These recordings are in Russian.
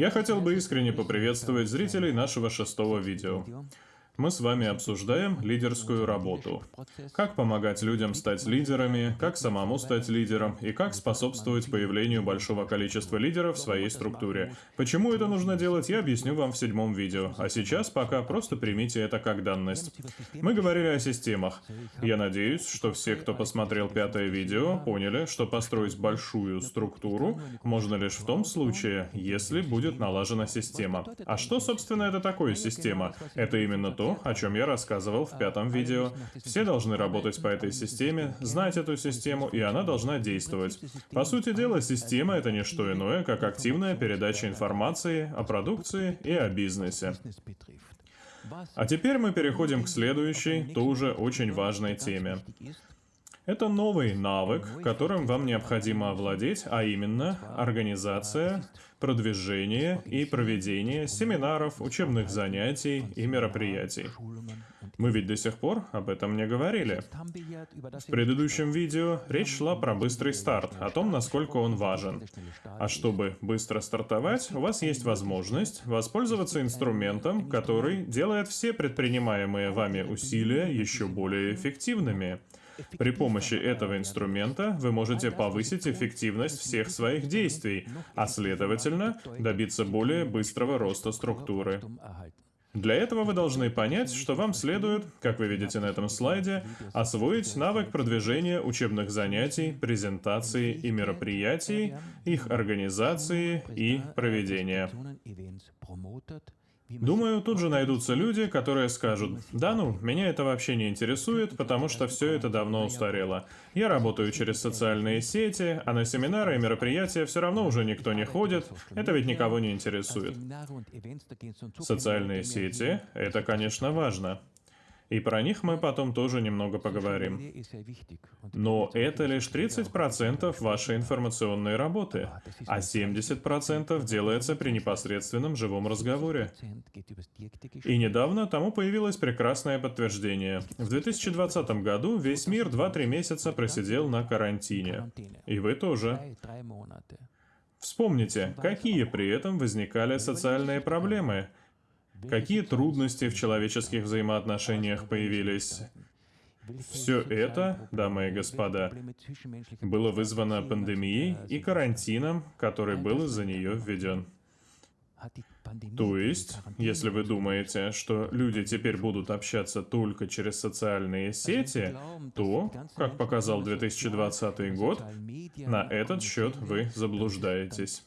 Я хотел бы искренне поприветствовать зрителей нашего шестого видео. Мы с вами обсуждаем лидерскую работу. Как помогать людям стать лидерами, как самому стать лидером и как способствовать появлению большого количества лидеров в своей структуре. Почему это нужно делать, я объясню вам в седьмом видео. А сейчас пока просто примите это как данность. Мы говорили о системах. Я надеюсь, что все, кто посмотрел пятое видео, поняли, что построить большую структуру можно лишь в том случае, если будет налажена система. А что, собственно, это такое система? Это именно то, о чем я рассказывал в пятом видео. Все должны работать по этой системе, знать эту систему, и она должна действовать. По сути дела, система — это не что иное, как активная передача информации о продукции и о бизнесе. А теперь мы переходим к следующей, тоже очень важной теме. Это новый навык, которым вам необходимо овладеть, а именно организация, продвижение и проведение семинаров, учебных занятий и мероприятий. Мы ведь до сих пор об этом не говорили. В предыдущем видео речь шла про быстрый старт, о том, насколько он важен. А чтобы быстро стартовать, у вас есть возможность воспользоваться инструментом, который делает все предпринимаемые вами усилия еще более эффективными. При помощи этого инструмента вы можете повысить эффективность всех своих действий, а следовательно, добиться более быстрого роста структуры. Для этого вы должны понять, что вам следует, как вы видите на этом слайде, освоить навык продвижения учебных занятий, презентаций и мероприятий, их организации и проведения. Думаю, тут же найдутся люди, которые скажут, да ну, меня это вообще не интересует, потому что все это давно устарело. Я работаю через социальные сети, а на семинары и мероприятия все равно уже никто не ходит, это ведь никого не интересует. Социальные сети — это, конечно, важно. И про них мы потом тоже немного поговорим. Но это лишь 30% вашей информационной работы, а 70% делается при непосредственном живом разговоре. И недавно тому появилось прекрасное подтверждение. В 2020 году весь мир 2-3 месяца просидел на карантине. И вы тоже. Вспомните, какие при этом возникали социальные проблемы – Какие трудности в человеческих взаимоотношениях появились? Все это, дамы и господа, было вызвано пандемией и карантином, который был из-за нее введен. То есть, если вы думаете, что люди теперь будут общаться только через социальные сети, то, как показал 2020 год, на этот счет вы заблуждаетесь.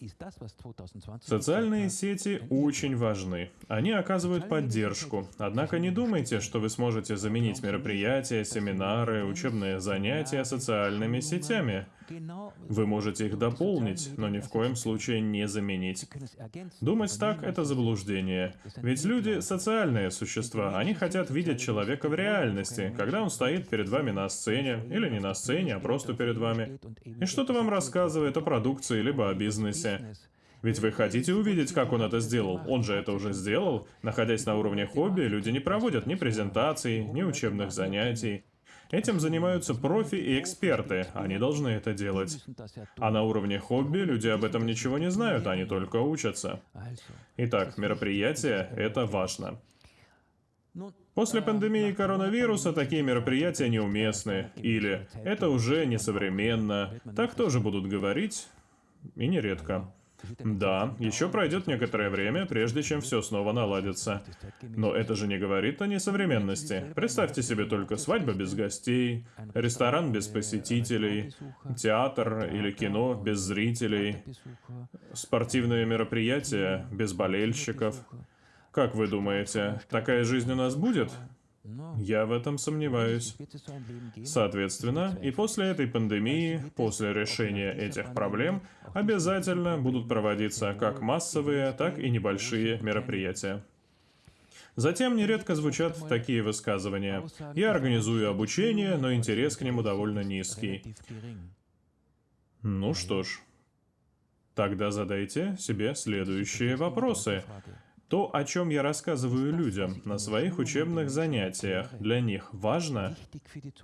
Социальные сети очень важны. Они оказывают поддержку. Однако не думайте, что вы сможете заменить мероприятия, семинары, учебные занятия социальными сетями. Вы можете их дополнить, но ни в коем случае не заменить. Думать так — это заблуждение. Ведь люди — социальные существа, они хотят видеть человека в реальности, когда он стоит перед вами на сцене, или не на сцене, а просто перед вами, и что-то вам рассказывает о продукции, либо о бизнесе. Ведь вы хотите увидеть, как он это сделал. Он же это уже сделал. Находясь на уровне хобби, люди не проводят ни презентаций, ни учебных занятий. Этим занимаются профи и эксперты, они должны это делать. А на уровне хобби люди об этом ничего не знают, они только учатся. Итак, мероприятие — это важно. После пандемии коронавируса такие мероприятия неуместны, или «это уже несовременно», так тоже будут говорить, и нередко. Да, еще пройдет некоторое время, прежде чем все снова наладится. Но это же не говорит о несовременности. Представьте себе только свадьба без гостей, ресторан без посетителей, театр или кино без зрителей, спортивные мероприятия без болельщиков. Как вы думаете, такая жизнь у нас будет? Я в этом сомневаюсь. Соответственно, и после этой пандемии, после решения этих проблем, обязательно будут проводиться как массовые, так и небольшие мероприятия. Затем нередко звучат такие высказывания. «Я организую обучение, но интерес к нему довольно низкий». Ну что ж, тогда задайте себе следующие вопросы. То, о чем я рассказываю людям на своих учебных занятиях, для них важно?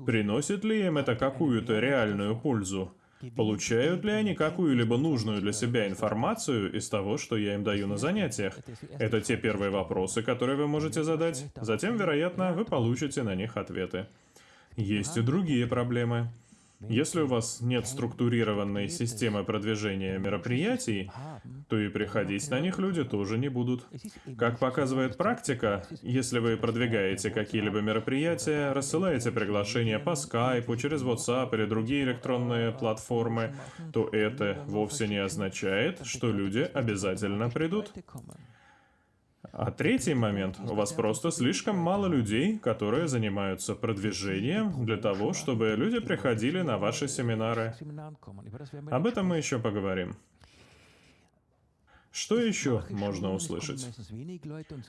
Приносит ли им это какую-то реальную пользу? Получают ли они какую-либо нужную для себя информацию из того, что я им даю на занятиях? Это те первые вопросы, которые вы можете задать. Затем, вероятно, вы получите на них ответы. Есть и другие проблемы. Если у вас нет структурированной системы продвижения мероприятий, то и приходить на них люди тоже не будут. Как показывает практика, если вы продвигаете какие-либо мероприятия, рассылаете приглашения по скайпу, через WhatsApp или другие электронные платформы, то это вовсе не означает, что люди обязательно придут. А третий момент. У вас просто слишком мало людей, которые занимаются продвижением для того, чтобы люди приходили на ваши семинары. Об этом мы еще поговорим. Что еще можно услышать?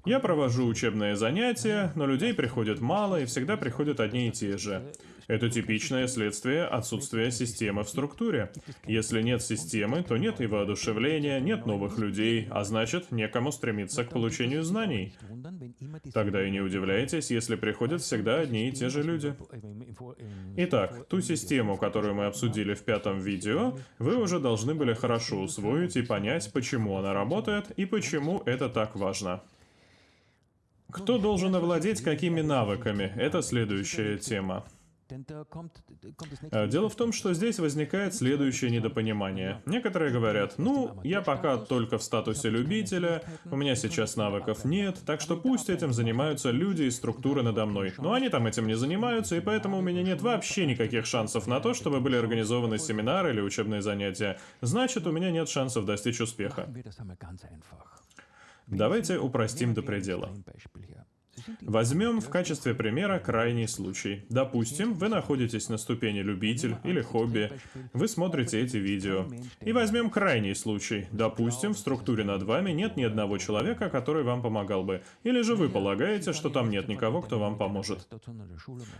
Я провожу учебные занятия, но людей приходит мало и всегда приходят одни и те же. Это типичное следствие отсутствия системы в структуре. Если нет системы, то нет и воодушевления, нет новых людей, а значит, некому стремиться к получению знаний. Тогда и не удивляйтесь, если приходят всегда одни и те же люди. Итак, ту систему, которую мы обсудили в пятом видео, вы уже должны были хорошо усвоить и понять, почему она работает и почему это так важно. Кто должен овладеть какими навыками? Это следующая тема. Э, дело в том, что здесь возникает следующее недопонимание. Некоторые говорят, ну, я пока только в статусе любителя, у меня сейчас навыков нет, так что пусть этим занимаются люди из структуры надо мной. Но они там этим не занимаются, и поэтому у меня нет вообще никаких шансов на то, чтобы были организованы семинары или учебные занятия. Значит, у меня нет шансов достичь успеха. Давайте упростим до предела. Возьмем в качестве примера крайний случай. Допустим, вы находитесь на ступени любитель или хобби, вы смотрите эти видео. И возьмем крайний случай. Допустим, в структуре над вами нет ни одного человека, который вам помогал бы. Или же вы полагаете, что там нет никого, кто вам поможет.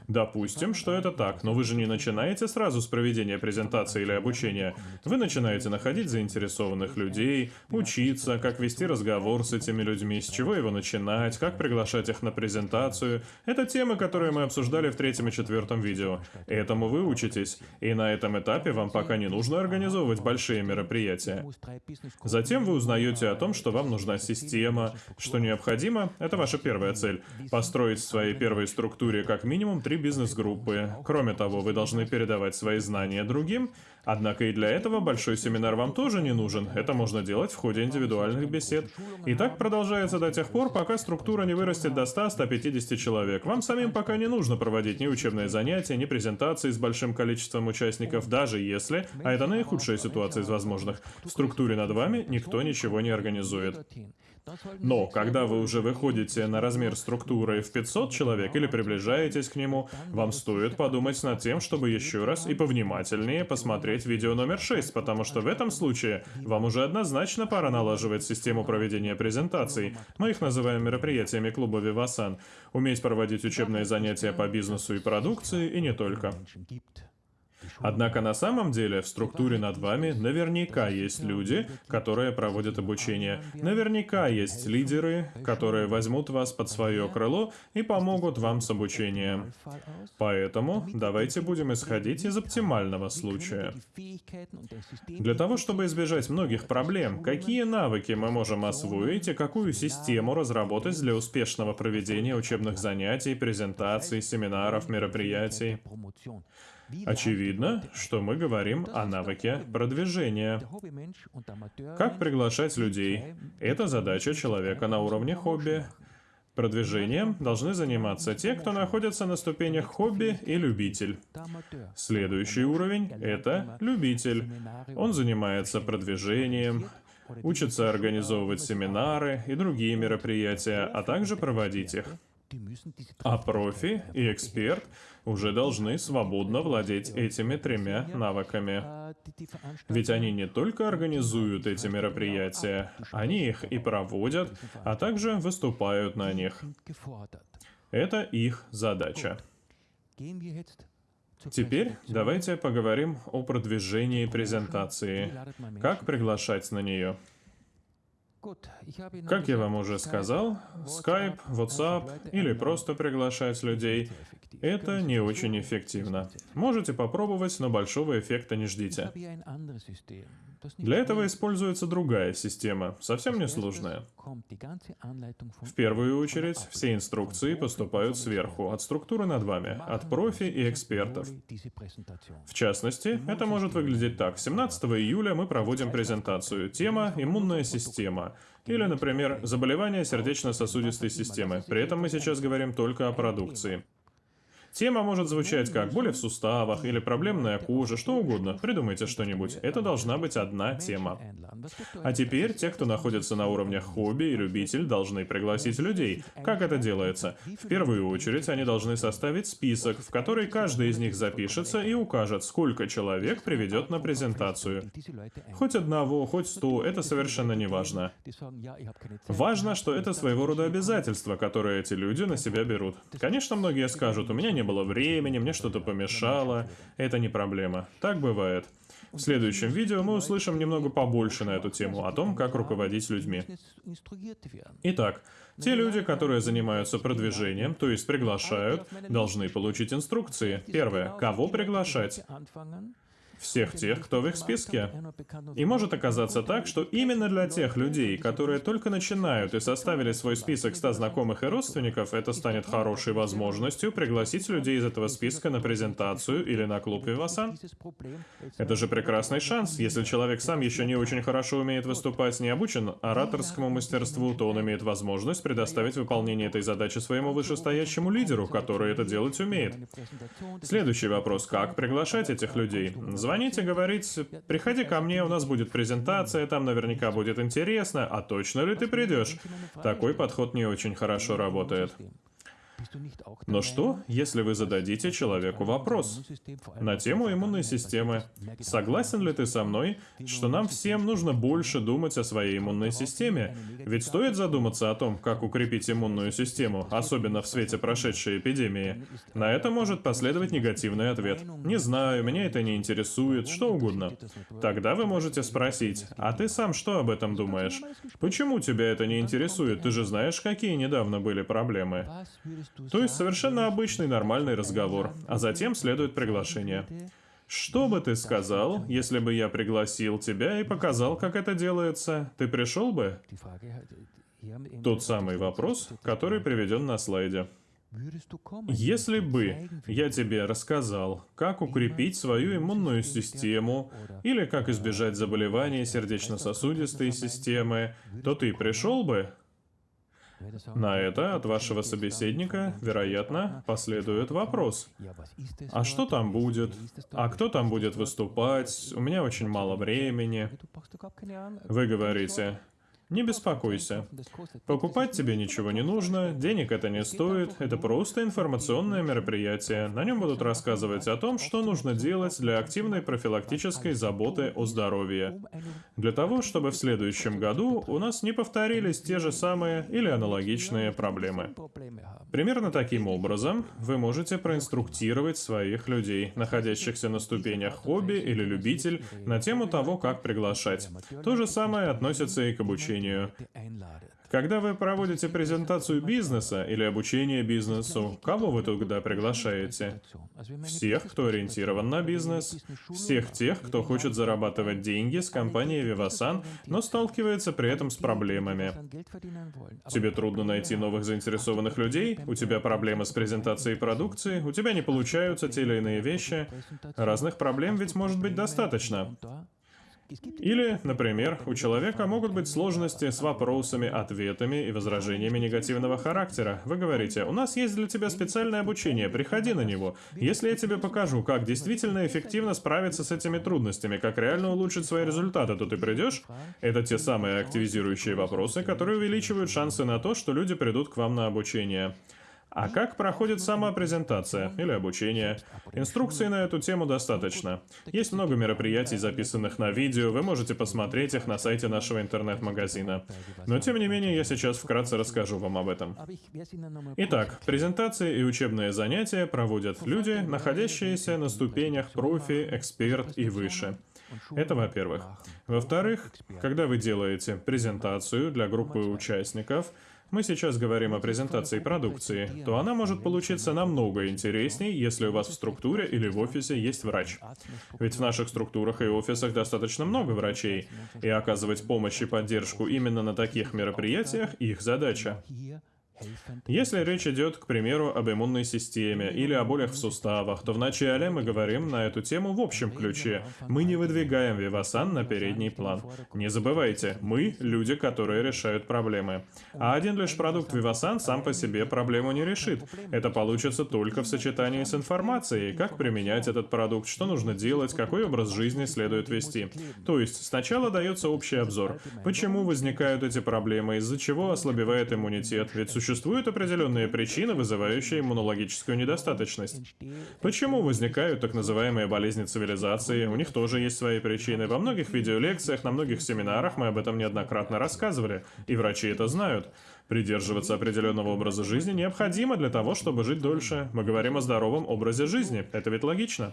Допустим, что это так, но вы же не начинаете сразу с проведения презентации или обучения. Вы начинаете находить заинтересованных людей, учиться, как вести разговор с этими людьми, с чего его начинать, как приглашать их на на презентацию. Это темы, которые мы обсуждали в третьем и четвертом видео. Этому вы учитесь. И на этом этапе вам пока не нужно организовывать большие мероприятия. Затем вы узнаете о том, что вам нужна система, что необходимо, это ваша первая цель, построить в своей первой структуре как минимум три бизнес-группы. Кроме того, вы должны передавать свои знания другим, Однако и для этого большой семинар вам тоже не нужен. Это можно делать в ходе индивидуальных бесед. И так продолжается до тех пор, пока структура не вырастет до 100-150 человек. Вам самим пока не нужно проводить ни учебные занятия, ни презентации с большим количеством участников, даже если, а это наихудшая ситуация из возможных, в структуре над вами никто ничего не организует. Но когда вы уже выходите на размер структуры в 500 человек или приближаетесь к нему, вам стоит подумать над тем, чтобы еще раз и повнимательнее посмотреть видео номер 6, потому что в этом случае вам уже однозначно пора налаживать систему проведения презентаций. Мы их называем мероприятиями клуба Вивасан. Уметь проводить учебные занятия по бизнесу и продукции, и не только. Однако на самом деле в структуре над вами наверняка есть люди, которые проводят обучение. Наверняка есть лидеры, которые возьмут вас под свое крыло и помогут вам с обучением. Поэтому давайте будем исходить из оптимального случая. Для того, чтобы избежать многих проблем, какие навыки мы можем освоить и какую систему разработать для успешного проведения учебных занятий, презентаций, семинаров, мероприятий? Очевидно, что мы говорим о навыке продвижения. Как приглашать людей? Это задача человека на уровне хобби. Продвижением должны заниматься те, кто находится на ступенях хобби и любитель. Следующий уровень — это любитель. Он занимается продвижением, учится организовывать семинары и другие мероприятия, а также проводить их. А профи и эксперт уже должны свободно владеть этими тремя навыками. Ведь они не только организуют эти мероприятия, они их и проводят, а также выступают на них. Это их задача. Теперь давайте поговорим о продвижении презентации. Как приглашать на нее? Как я вам уже сказал, Skype, WhatsApp или просто приглашать людей – это не очень эффективно. Можете попробовать, но большого эффекта не ждите. Для этого используется другая система, совсем несложная. В первую очередь, все инструкции поступают сверху, от структуры над вами, от профи и экспертов. В частности, это может выглядеть так. 17 июля мы проводим презентацию. Тема «Иммунная система». Или, например, «Заболевания сердечно-сосудистой системы». При этом мы сейчас говорим только о продукции. Тема может звучать как боли в суставах или проблемная кожа, что угодно. Придумайте что-нибудь. Это должна быть одна тема. А теперь те, кто находится на уровнях хобби и любитель, должны пригласить людей. Как это делается? В первую очередь они должны составить список, в который каждый из них запишется и укажет, сколько человек приведет на презентацию. Хоть одного, хоть сто, это совершенно не важно. Важно, что это своего рода обязательство, которое эти люди на себя берут. Конечно, многие скажут, у меня не не было времени, мне что-то помешало. Это не проблема. Так бывает. В следующем видео мы услышим немного побольше на эту тему, о том, как руководить людьми. Итак, те люди, которые занимаются продвижением, то есть приглашают, должны получить инструкции. Первое. Кого приглашать? Всех тех, кто в их списке. И может оказаться так, что именно для тех людей, которые только начинают и составили свой список 100 знакомых и родственников, это станет хорошей возможностью пригласить людей из этого списка на презентацию или на клуб Вивасан. Это же прекрасный шанс. Если человек сам еще не очень хорошо умеет выступать, не обучен ораторскому мастерству, то он имеет возможность предоставить выполнение этой задачи своему вышестоящему лидеру, который это делать умеет. Следующий вопрос. Как приглашать этих людей? Звоните, говорить, приходи ко мне, у нас будет презентация, там наверняка будет интересно, а точно ли ты придешь? Такой подход не очень хорошо работает. Но что, если вы зададите человеку вопрос на тему иммунной системы? Согласен ли ты со мной, что нам всем нужно больше думать о своей иммунной системе? Ведь стоит задуматься о том, как укрепить иммунную систему, особенно в свете прошедшей эпидемии. На это может последовать негативный ответ. Не знаю, меня это не интересует, что угодно. Тогда вы можете спросить, а ты сам что об этом думаешь? Почему тебя это не интересует? Ты же знаешь, какие недавно были проблемы. То есть совершенно обычный нормальный разговор, а затем следует приглашение. Что бы ты сказал, если бы я пригласил тебя и показал, как это делается? Ты пришел бы? Тот самый вопрос, который приведен на слайде. Если бы я тебе рассказал, как укрепить свою иммунную систему или как избежать заболеваний сердечно-сосудистой системы, то ты пришел бы? На это от вашего собеседника, вероятно, последует вопрос. А что там будет? А кто там будет выступать? У меня очень мало времени. Вы говорите, не беспокойся. Покупать тебе ничего не нужно, денег это не стоит, это просто информационное мероприятие. На нем будут рассказывать о том, что нужно делать для активной профилактической заботы о здоровье. Для того, чтобы в следующем году у нас не повторились те же самые или аналогичные проблемы. Примерно таким образом вы можете проинструктировать своих людей, находящихся на ступенях хобби или любитель, на тему того, как приглашать. То же самое относится и к обучению обучению. Когда вы проводите презентацию бизнеса или обучение бизнесу, кого вы туда приглашаете? Всех, кто ориентирован на бизнес, всех тех, кто хочет зарабатывать деньги с компанией Vivasan, но сталкивается при этом с проблемами. Тебе трудно найти новых заинтересованных людей, у тебя проблемы с презентацией продукции, у тебя не получаются те или иные вещи. Разных проблем ведь может быть достаточно. Или, например, у человека могут быть сложности с вопросами, ответами и возражениями негативного характера. Вы говорите, у нас есть для тебя специальное обучение, приходи на него. Если я тебе покажу, как действительно эффективно справиться с этими трудностями, как реально улучшить свои результаты, то ты придешь? Это те самые активизирующие вопросы, которые увеличивают шансы на то, что люди придут к вам на обучение. А как проходит сама презентация или обучение? Инструкций на эту тему достаточно. Есть много мероприятий, записанных на видео, вы можете посмотреть их на сайте нашего интернет-магазина. Но тем не менее, я сейчас вкратце расскажу вам об этом. Итак, презентации и учебные занятия проводят люди, находящиеся на ступенях профи, эксперт и выше. Это во-первых. Во-вторых, когда вы делаете презентацию для группы участников, мы сейчас говорим о презентации продукции, то она может получиться намного интереснее, если у вас в структуре или в офисе есть врач. Ведь в наших структурах и офисах достаточно много врачей, и оказывать помощь и поддержку именно на таких мероприятиях их задача. Если речь идет, к примеру, об иммунной системе или о болях в суставах, то вначале мы говорим на эту тему в общем ключе. Мы не выдвигаем Вивасан на передний план. Не забывайте, мы — люди, которые решают проблемы. А один лишь продукт Вивасан сам по себе проблему не решит. Это получится только в сочетании с информацией, как применять этот продукт, что нужно делать, какой образ жизни следует вести. То есть сначала дается общий обзор. Почему возникают эти проблемы, из-за чего ослабевает иммунитет, ведь существует Существуют определенные причины, вызывающие иммунологическую недостаточность. Почему возникают так называемые болезни цивилизации? У них тоже есть свои причины. Во многих видеолекциях, на многих семинарах мы об этом неоднократно рассказывали, и врачи это знают. Придерживаться определенного образа жизни необходимо для того, чтобы жить дольше. Мы говорим о здоровом образе жизни. Это ведь логично.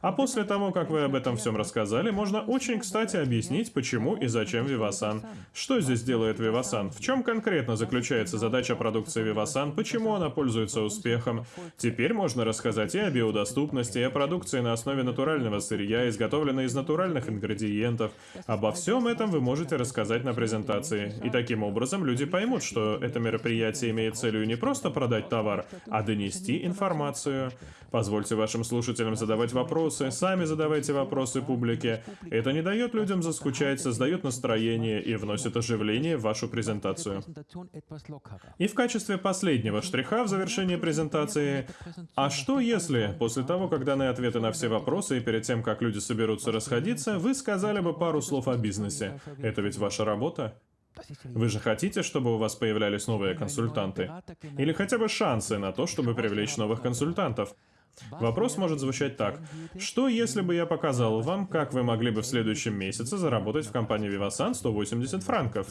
А после того, как вы об этом всем рассказали, можно очень кстати объяснить, почему и зачем Вивасан. Что здесь делает Вивасан? В чем конкретно заключается задача продукции Вивасан? Почему она пользуется успехом? Теперь можно рассказать и о биодоступности, и о продукции на основе натурального сырья, изготовленной из натуральных ингредиентов. Обо всем этом вы можете рассказать на презентации. И таким образом люди поймут, что это мероприятие имеет целью не просто продать товар, а донести информацию. Позвольте вашим слушателям задавать вопросы, сами задавайте вопросы публике. Это не дает людям заскучать, создает настроение и вносит оживление в вашу презентацию. И в качестве последнего штриха в завершении презентации, а что если, после того, как даны ответы на все вопросы и перед тем, как люди соберутся расходиться, вы сказали бы пару слов о бизнесе? Это ведь ваша работа? Вы же хотите, чтобы у вас появлялись новые консультанты? Или хотя бы шансы на то, чтобы привлечь новых консультантов? Вопрос может звучать так. Что если бы я показал вам, как вы могли бы в следующем месяце заработать в компании Vivasan 180 франков?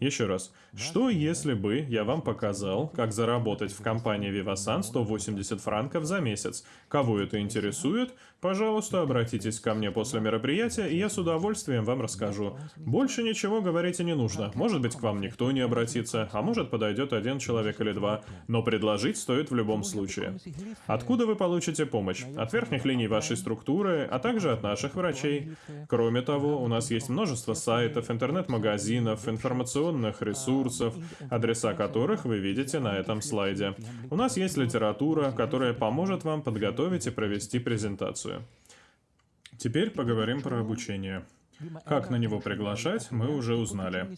Еще раз. Что если бы я вам показал, как заработать в компании Vivasan 180 франков за месяц? Кого это интересует? Пожалуйста, обратитесь ко мне после мероприятия, и я с удовольствием вам расскажу. Больше ничего говорить и не нужно. Может быть, к вам никто не обратится, а может подойдет один человек или два. Но предложить стоит в любом случае. Откуда вы получите помощь? От верхних линий вашей структуры, а также от наших врачей. Кроме того, у нас есть множество сайтов, интернет-магазинов, информационных ресурсов, адреса которых вы видите на этом слайде. У нас есть литература, которая поможет вам подготовить и провести презентацию. Теперь поговорим про обучение. Как на него приглашать, мы уже узнали.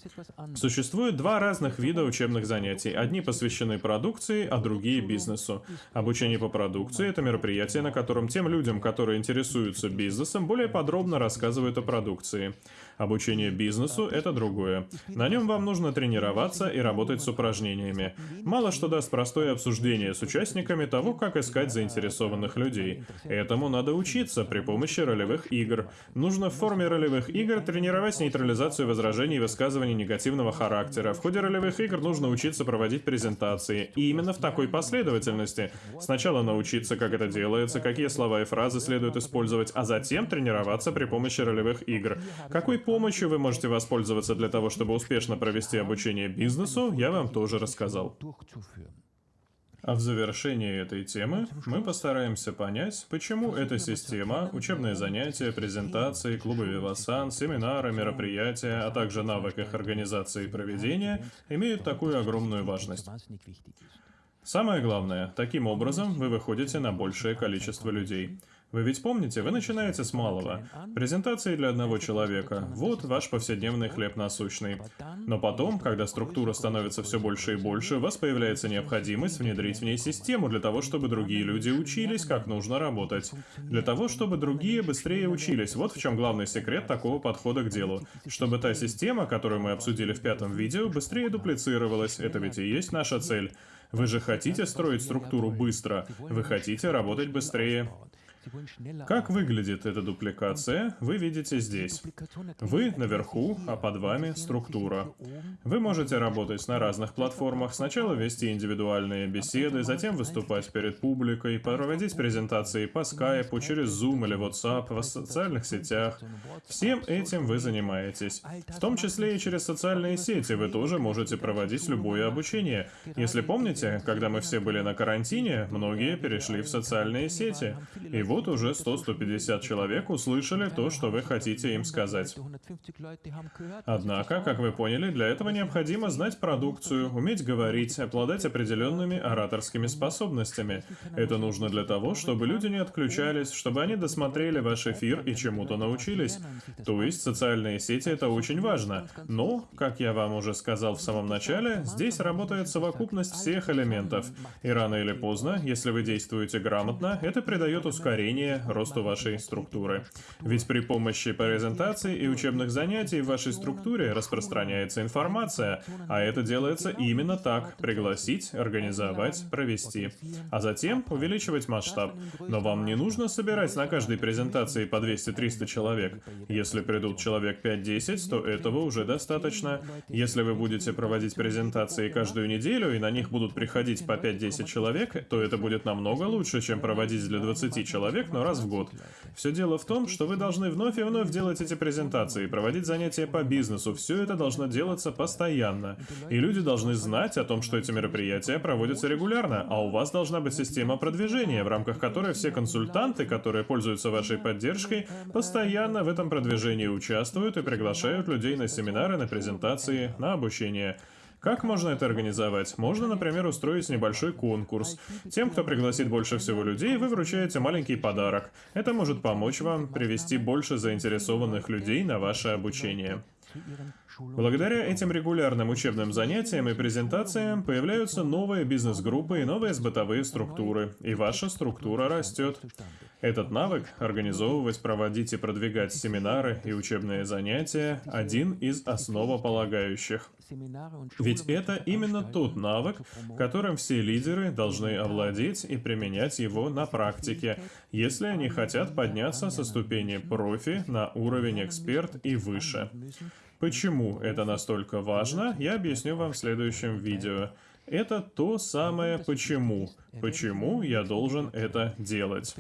Существует два разных вида учебных занятий. Одни посвящены продукции, а другие бизнесу. Обучение по продукции — это мероприятие, на котором тем людям, которые интересуются бизнесом, более подробно рассказывают о продукции. Обучение бизнесу — это другое. На нем вам нужно тренироваться и работать с упражнениями. Мало что даст простое обсуждение с участниками того, как искать заинтересованных людей. Этому надо учиться при помощи ролевых игр. Нужно в форме ролевых игр тренировать нейтрализацию возражений и высказываний негативного характера. В ходе ролевых игр нужно учиться проводить презентации. И именно в такой последовательности. Сначала научиться, как это делается, какие слова и фразы следует использовать, а затем тренироваться при помощи ролевых игр. Какой помощью вы можете воспользоваться для того, чтобы успешно провести обучение бизнесу, я вам тоже рассказал. А в завершении этой темы мы постараемся понять, почему эта система, учебные занятия, презентации, клубы Вивасан, семинары, мероприятия, а также навык их организации и проведения имеют такую огромную важность. Самое главное, таким образом вы выходите на большее количество людей. Вы ведь помните, вы начинаете с малого. Презентации для одного человека. Вот ваш повседневный хлеб насущный. Но потом, когда структура становится все больше и больше, у вас появляется необходимость внедрить в ней систему для того, чтобы другие люди учились, как нужно работать. Для того, чтобы другие быстрее учились. Вот в чем главный секрет такого подхода к делу. Чтобы та система, которую мы обсудили в пятом видео, быстрее дуплицировалась. Это ведь и есть наша цель. Вы же хотите строить структуру быстро. Вы хотите работать быстрее. Как выглядит эта дупликация, вы видите здесь. Вы наверху, а под вами структура. Вы можете работать на разных платформах, сначала вести индивидуальные беседы, затем выступать перед публикой, проводить презентации по скайпу, через Zoom или WhatsApp, в социальных сетях. Всем этим вы занимаетесь. В том числе и через социальные сети вы тоже можете проводить любое обучение. Если помните, когда мы все были на карантине, многие перешли в социальные сети. И вот уже 100-150 человек услышали то, что вы хотите им сказать. Однако, как вы поняли, для этого необходимо знать продукцию, уметь говорить, обладать определенными ораторскими способностями. Это нужно для того, чтобы люди не отключались, чтобы они досмотрели ваш эфир и чему-то научились. То есть социальные сети это очень важно. Но, как я вам уже сказал в самом начале, здесь работает совокупность всех элементов. И рано или поздно, если вы действуете грамотно, это придает ускорение росту вашей структуры. Ведь при помощи презентаций и учебных занятий в вашей структуре распространяется информация, а это делается именно так – пригласить, организовать, провести. А затем увеличивать масштаб. Но вам не нужно собирать на каждой презентации по 200-300 человек. Если придут человек 5-10, то этого уже достаточно. Если вы будете проводить презентации каждую неделю, и на них будут приходить по 5-10 человек, то это будет намного лучше, чем проводить для 20 человек, но раз в год. Все дело в том, что вы должны вновь и вновь делать эти презентации, проводить занятия по бизнесу. Все это должно делаться постоянно. И люди должны знать о том, что эти мероприятия проводятся регулярно, а у вас должна быть система продвижения, в рамках которой все консультанты, которые пользуются вашей поддержкой, постоянно в этом продвижении участвуют и приглашают людей на семинары, на презентации, на обучение. Как можно это организовать? Можно, например, устроить небольшой конкурс. Тем, кто пригласит больше всего людей, вы вручаете маленький подарок. Это может помочь вам привести больше заинтересованных людей на ваше обучение. Благодаря этим регулярным учебным занятиям и презентациям появляются новые бизнес-группы и новые бытовые структуры, и ваша структура растет. Этот навык – организовывать, проводить и продвигать семинары и учебные занятия – один из основополагающих. Ведь это именно тот навык, которым все лидеры должны овладеть и применять его на практике, если они хотят подняться со ступени профи на уровень эксперт и выше. Почему это настолько важно, я объясню вам в следующем видео. Это то самое «почему». Почему я должен это делать?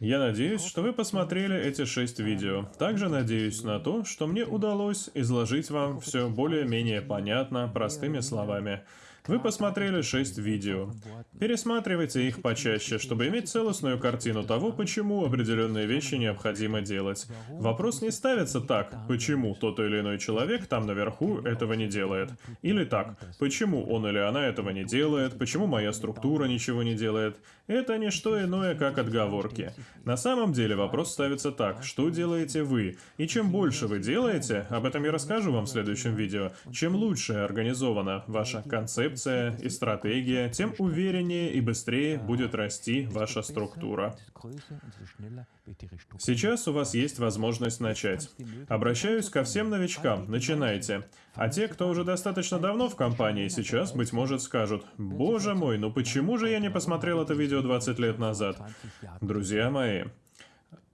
Я надеюсь, что вы посмотрели эти шесть видео. Также надеюсь на то, что мне удалось изложить вам все более-менее понятно, простыми словами. Вы посмотрели 6 видео. Пересматривайте их почаще, чтобы иметь целостную картину того, почему определенные вещи необходимо делать. Вопрос не ставится так, почему тот или иной человек там наверху этого не делает. Или так, почему он или она этого не делает, почему моя структура ничего не делает. Это не что иное, как отговорки. На самом деле вопрос ставится так, что делаете вы? И чем больше вы делаете, об этом я расскажу вам в следующем видео, чем лучше организована ваша концепция, и стратегия, тем увереннее и быстрее будет расти ваша структура. Сейчас у вас есть возможность начать. Обращаюсь ко всем новичкам, начинайте. А те, кто уже достаточно давно в компании, сейчас, быть может, скажут, «Боже мой, ну почему же я не посмотрел это видео 20 лет назад?» Друзья мои,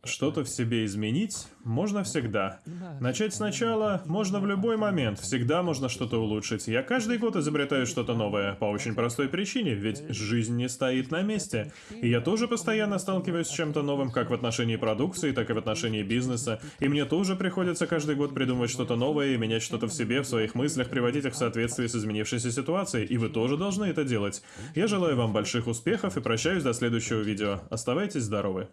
что-то в себе изменить можно всегда. Начать сначала можно в любой момент, всегда можно что-то улучшить. Я каждый год изобретаю что-то новое, по очень простой причине, ведь жизнь не стоит на месте. И я тоже постоянно сталкиваюсь с чем-то новым, как в отношении продукции, так и в отношении бизнеса. И мне тоже приходится каждый год придумывать что-то новое и менять что-то в себе, в своих мыслях, приводить их в соответствие с изменившейся ситуацией. И вы тоже должны это делать. Я желаю вам больших успехов и прощаюсь до следующего видео. Оставайтесь здоровы.